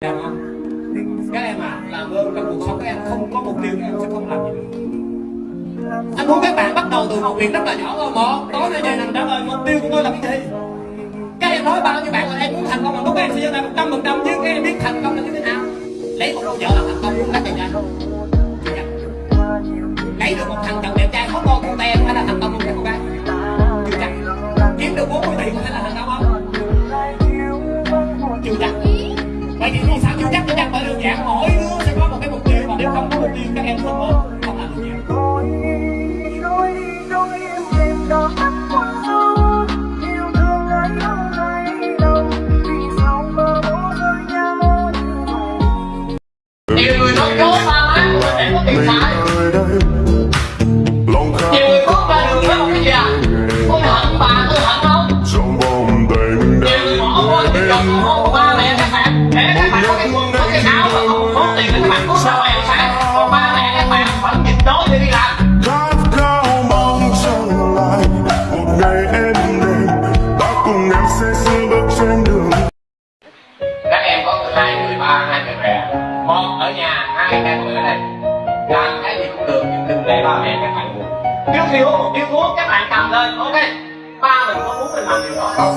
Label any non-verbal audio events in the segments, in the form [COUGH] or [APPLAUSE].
các em à làm ơn trong cuộc sống các em. Không có mục tiêu các em sẽ không làm gì được. Anh muốn các bạn bắt đầu từ một việc rất là nhỏ thôi một tối nay về nằm trả lời, mục tiêu của tôi là cái gì? Các em nói bao nhiêu bạn là em muốn thành công bằng lúc các em sẽ giơ tay một trăm phần trăm, nhưng các em biết thành công là đơn giản mỗi đứa sẽ có một cái mục tiêu và nếu không có mục tiêu các em không có không làm được gì nhiều người nói dối ba má của mình để có tiền xài bạn còn ba mẹ các bạn vẫn nhịn đói để đi làm. Khát khao mong trở lại một ngày em các có hai người ba hai người mẹ. Một ở nhà hai người ở đây. Làm cái gì cũng được nhưng đừng để ba mẹ các bạn buồn trước khi uống một điếu thuốc các bạn cầm lên ok? Ba mình có muốn mình làm điều đó không?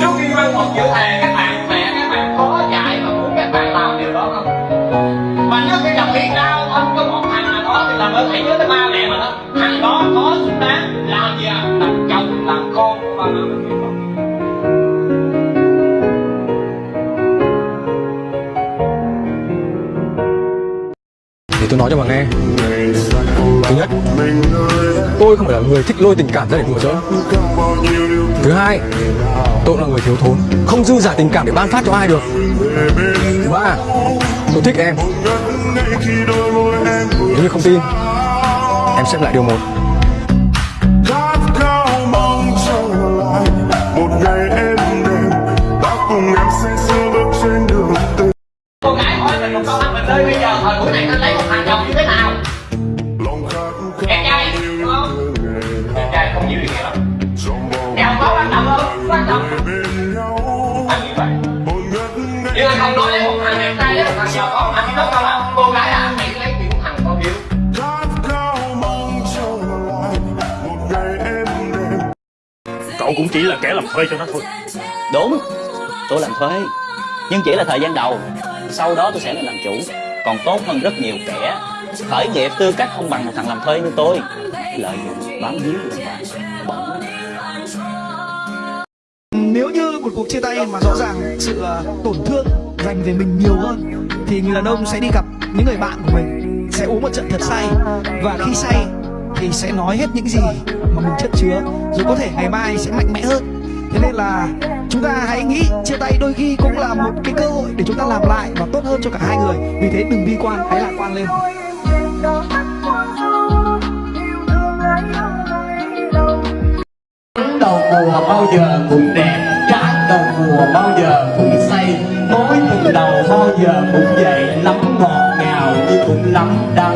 Trước khi văn phòng chữ thề các bạn mẹ các bạn có dạy và muốn các bạn làm điều đó không thân có một thằng nào đó thì làm ơn hãy nhớ tới ba mẹ mà đó. Thằng đó có xứng đáng làm gì à? Làm chồng làm con của ba mẹ. Mình không Thì tôi nói cho bà nghe. Thứ nhất, Tôi không phải là người thích lôi tình cảm ra để đùa giỡn. Thứ hai, Tôi là người thiếu thốn, Không dư giả tình cảm để ban phát cho ai được. Thứ ba Tôi thích em. Nếu như không tin Em xem lại điều một. Cô gái hỏi mình một câu anh mình ơi bây giờ thời buổi này anh lấy một thằng chồng như thế nào có cô gái à hãy lấy những thằng Cậu cũng chỉ là kẻ làm thuê cho nó thôi. Đúng, tôi làm thuê. Nhưng chỉ là thời gian đầu. Sau đó tôi sẽ lên làm chủ. Còn tốt hơn rất nhiều kẻ. Khởi nghiệp tư cách không bằng một thằng làm thuê như tôi. Lợi dụng bám víu của bạn Bẩn nếu như một cuộc chia tay mà rõ ràng sự ờ, tổn thương dành về mình nhiều hơn thì người đàn ông sẽ đi gặp những người bạn của mình, sẽ uống một trận thật say. Và khi say thì sẽ nói hết những gì mà mình chất chứa, rồi có thể ngày mai sẽ mạnh mẽ hơn. Thế nên là chúng ta hãy nghĩ chia tay đôi khi cũng là một cái cơ hội để chúng ta làm lại và tốt hơn cho cả hai người. Vì thế đừng bi quan, hãy lạc quan lên. Đầu mùa bao giờ cũng đẹp trái đầu mùa bao giờ cũng vậy lắm ngọt ngào nhưng cũng lắm đắng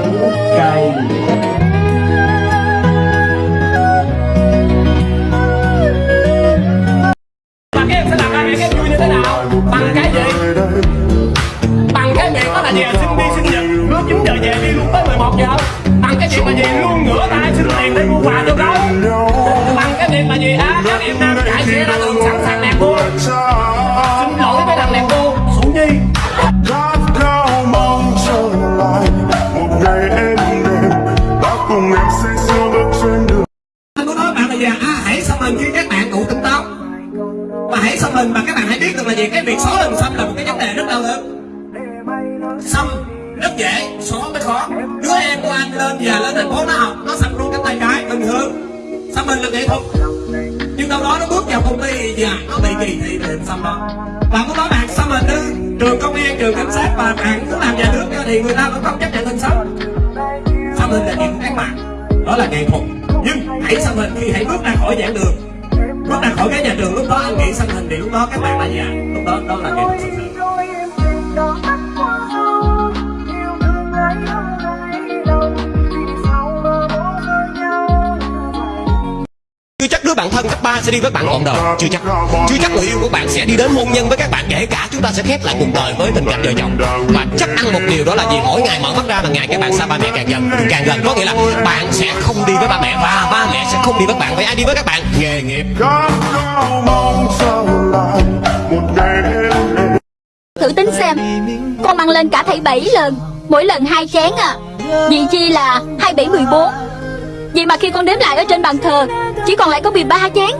à hãy xăm hình khi các bạn đủ tỉnh táo và hãy xăm hình mà các bạn hãy biết được là gì. Cái việc xóa hình xăm là một cái vấn đề rất đau đớn. Xăm rất dễ, xóa mới khó. Đứa em của anh lên về lên thành phố nó học. Nó xăm luôn cánh tay trái bình thường xăm hình là nghệ thuật. Nhưng đâu đó nó bước vào công ty và nó bị kỳ thị về hình xăm đó và có đó bạn xăm hình ư trường công an, trường cảnh sát và bạn muốn làm nhà nước, thì người ta vẫn không chấp nhận hình xăm. Xăm hình là chuyện đáng mặt đó là nghệ thuật nhưng hãy xăm hình khi hãy bước ra khỏi giảng đường. Bước ra khỏi cái nhà trường lúc đó, anh nghĩ xăm hình thì lúc đó các bạn là gì ạ lúc đó đó là nghệ thuật thực hình. Bạn thân cấp 3 sẽ đi với bạn ngọn đời. Chưa chắc. Chưa chắc người yêu của bạn sẽ đi đến hôn nhân với các bạn, kể cả chúng ta sẽ khép lại cuộc đời với tình cảnh vợ chồng. Và chắc ăn một điều đó là gì mỗi ngày mở mắt ra là ngày các bạn xa ba mẹ càng gần càng gần. Có nghĩa là bạn sẽ không đi với ba mẹ và ba mẹ sẽ không đi với bạn. Vậy ai đi với các bạn? Nghề nghiệp. Thử tính xem, Con ăn lên cả thảy 7 lần, Mỗi lần hai chén à. Vì chi là 27 14 Vậy mà khi con đếm lại ở trên bàn thờ, Chỉ còn lại có 13 chén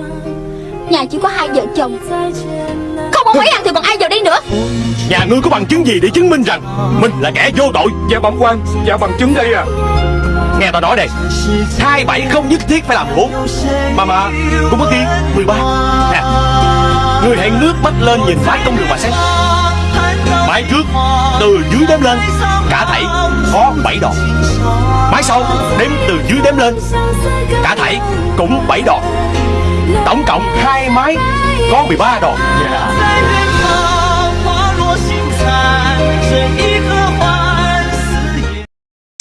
Nhà chỉ có hai vợ chồng. Không ông ấy ăn thì còn ai vào đây nữa? Nhà ngươi có bằng chứng gì để chứng minh rằng Mình là kẻ vô tội? Dạ bẩm quan. Dạ bằng chứng đây à. Nghe tao nói đây, Hai bảy không nhất thiết phải làm bốn. Mà mà, Cũng có ghi 13 Nè, người hãy nước mắt lên nhìn mái công đường mà xét. Mái trước, Từ dưới đếm lên, Cả thảy có 7 đòn. Mái sau, đếm từ dưới đếm lên, Cả thảy cũng 7 đòn. Tổng cộng hai mái có 13 đòn. Dạ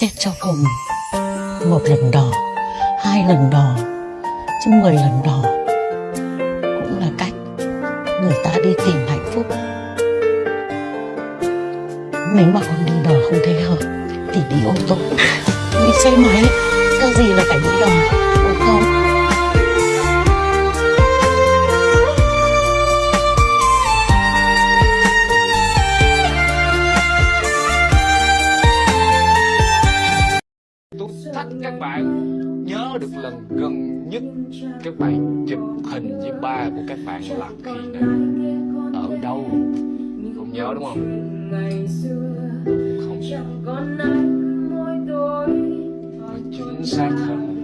Xét cho cùng, Một lần đỏ Hai lần đỏ Chứ mười lần đỏ Cũng là cách Người ta đi tìm Nếu mà con đi đò không thấy hợp Thì đi ô tô. Đi xe máy. Cái gì là phải đi đò? Đúng không Tôi thách các bạn, nhớ được lần gần nhất các bạn chụp hình với ba của các bạn là khi nào? Ở đâu? Không nhớ đúng không? Không. Và chính xác hơn.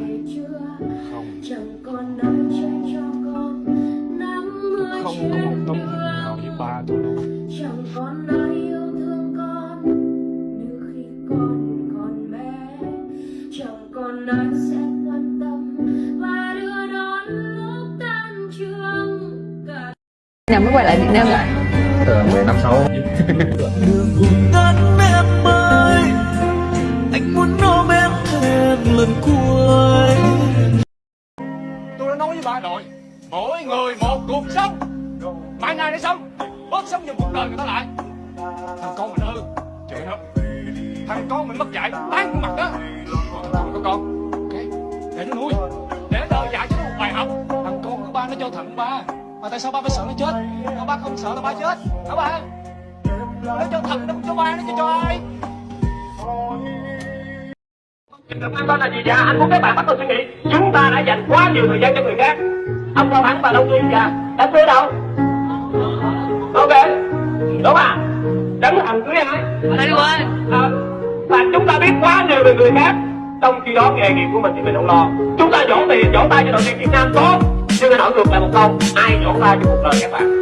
là không. Tôi không có một tấm hình nào với ba tôi luôn chẳng còn ai yêu thương con như khi con còn bé. Chẳng còn ai sẽ quan tâm và đưa đón lúc tan trường. Cả nào mới quay lại Việt Nam lại [LAUGHS] tôi đã nói với ba rồi mỗi người một cuộc sống. Mai ngày để sống bớt sống dùm cuộc đời người ta lại. Thằng con mình hư chửi nó thằng con mình mất dạy tán mặt đó. Còn có con ok để nó nuôi để nó đời dạy cho nó một bài học. Thằng con của ba nó cho thận ba mà tại sao ba phải sợ nó chết? Mà ba không sợ là ba chết. Hả ba? Nó cho thận nó không cho ba nó cho cho ai? Cảm ơn là gì dạ anh muốn các bạn bắt đầu suy nghĩ. Chúng ta đã dành quá nhiều thời gian cho người khác. Ông cao thắng và đông nguyên dạ đám cưới đâu? Ok. Đúng à? Đám thành cưới ai? Ở đây quên. À, và chúng ta biết quá nhiều về người khác. Trong khi đó nghề nghiệp của mình thì mình không lo. Chúng ta vỗ tiền vỗ tay cho đội tuyển việt nam tốt nhưng anh hỏi ngược lại một câu. Ai chọn ra cho cuộc đời các bạn?